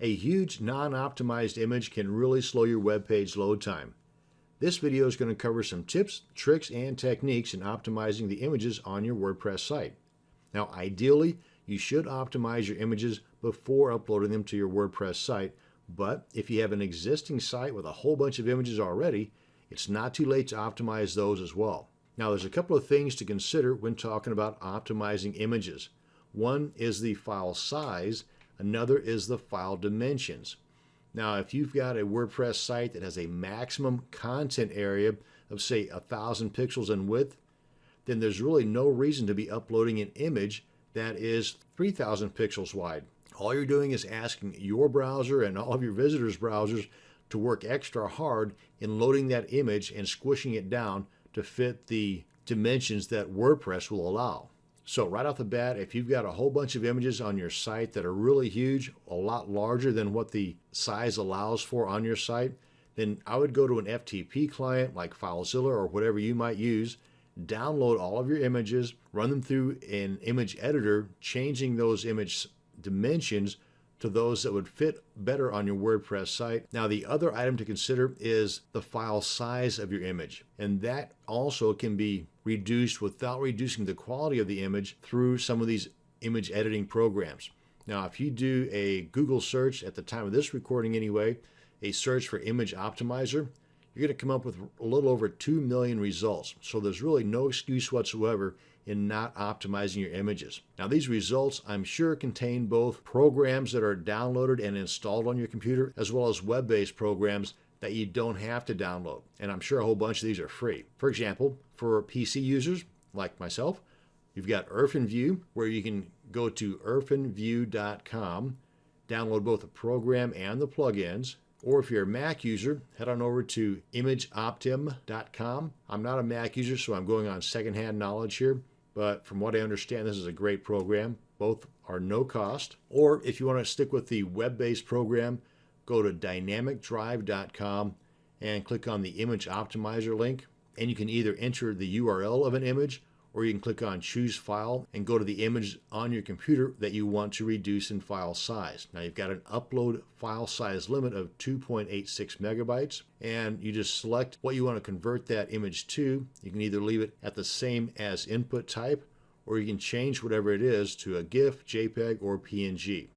A huge non-optimized image can really slow your web page load time. This video is going to cover some tips, tricks, and techniques in optimizing the images on your WordPress site. Now ideally, you should optimize your images before uploading them to your WordPress site, but if you have an existing site with a whole bunch of images already, it's not too late to optimize those as well. Now there's a couple of things to consider when talking about optimizing images. One is the file size, another is the file dimensions. Now if you've got a WordPress site that has a maximum content area of say a thousand pixels in width, then there's really no reason to be uploading an image that is 3000 pixels wide. All you're doing is asking your browser and all of your visitors' browsers to work extra hard in loading that image and squishing it down to fit the dimensions that WordPress will allow. So right off the bat, if you've got a whole bunch of images on your site that are really huge, a lot larger than what the size allows for on your site, then I would go to an FTP client like FileZilla or whatever you might use, download all of your images, run them through an image editor, changing those image dimensions to those that would fit better on your WordPress site. Now the other item to consider is the file size of your image and that also can be reduced without reducing the quality of the image through some of these image editing programs. Now if you do a Google search at the time of this recording anyway, a search for image optimizer, you're going to come up with a little over 2 million results. So there's really no excuse whatsoever in not optimizing your images. Now these results I'm sure contain both programs that are downloaded and installed on your computer as well as web-based programs that you don't have to download. And I'm sure a whole bunch of these are free. For example, for PC users like myself, you've got Irfanview where you can go to irfanview.com, download both the program and the plugins, or if you're a Mac user, head on over to imageoptim.com. I'm not a Mac user, so I'm going on secondhand knowledge here. But from what I understand, this is a great program. Both are no cost. Or if you want to stick with the web-based program, go to dynamicdrive.com and click on the image optimizer link. And you can either enter the URL of an image or you can click on choose file and go to the image on your computer that you want to reduce in file size. Now you've got an upload file size limit of 2.86 megabytes and you just select what you want to convert that image to. You can either leave it at the same as input type or you can change whatever it is to a GIF, JPEG, or PNG.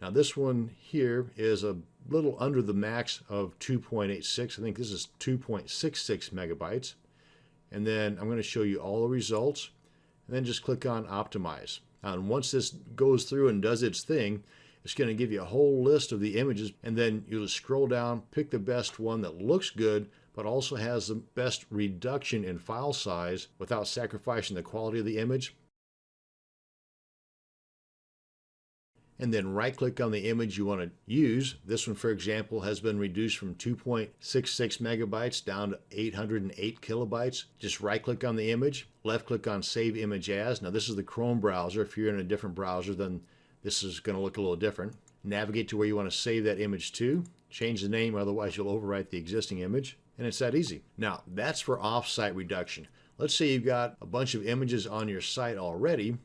Now this one here is a little under the max of 2.86. I think this is 2.66 megabytes and then I'm going to show you all the results and then just click on optimize. and once this goes through and does its thing, it's going to give you a whole list of the images and then you'll just scroll down, pick the best one that looks good but also has the best reduction in file size without sacrificing the quality of the image and then right click on the image you want to use. This one, for example, has been reduced from 2.66 megabytes down to 808 kilobytes. Just right click on the image, left click on Save Image As. Now this is the Chrome browser. If you're in a different browser, then this is going to look a little different. Navigate to where you want to save that image to. Change the name, otherwise you'll overwrite the existing image. And it's that easy. Now, that's for offsite reduction. Let's say you've got a bunch of images on your site already.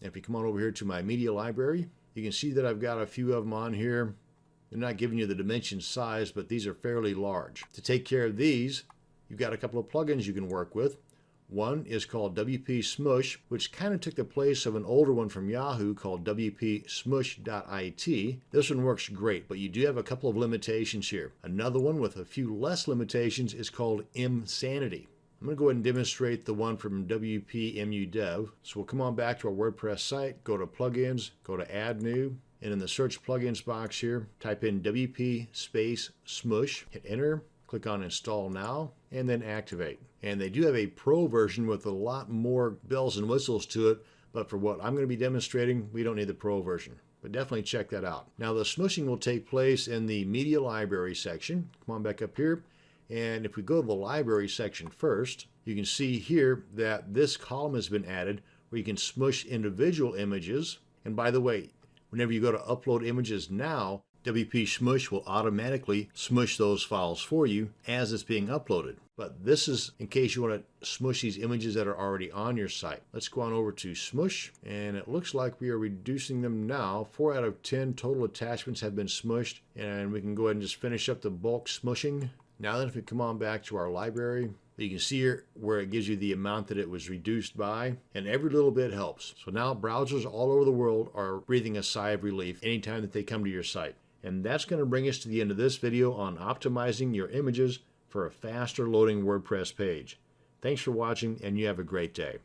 If you come on over here to my media library, you can see that I've got a few of them on here. They're not giving you the dimension size, but these are fairly large. To take care of these, you've got a couple of plugins you can work with. One is called WP Smush, which kind of took the place of an older one from Yahoo called WP Smush.it. This one works great, but you do have a couple of limitations here. Another one with a few less limitations is called Imsanity. I'm going to go ahead and demonstrate the one from WPMU Dev. So we'll come on back to our WordPress site, go to Plugins, go to Add New, and in the Search Plugins box here, type in WP space Smush, hit Enter, click on Install Now, and then Activate. And they do have a Pro version with a lot more bells and whistles to it, but for what I'm going to be demonstrating, we don't need the Pro version. But definitely check that out. Now the smushing will take place in the Media Library section. Come on back up here and if we go to the library section first, you can see here that this column has been added where you can smush individual images. And by the way, whenever you go to upload images now, WP Smush will automatically smush those files for you as it's being uploaded. But this is in case you want to smush these images that are already on your site. Let's go on over to Smush, and it looks like we are reducing them now. 4 out of 10 total attachments have been smushed, and we can go ahead and just finish up the bulk smushing. Now then, if we come on back to our library, you can see here where it gives you the amount that it was reduced by, and every little bit helps. So now browsers all over the world are breathing a sigh of relief anytime that they come to your site. And that's going to bring us to the end of this video on optimizing your images for a faster loading WordPress page. Thanks for watching and you have a great day.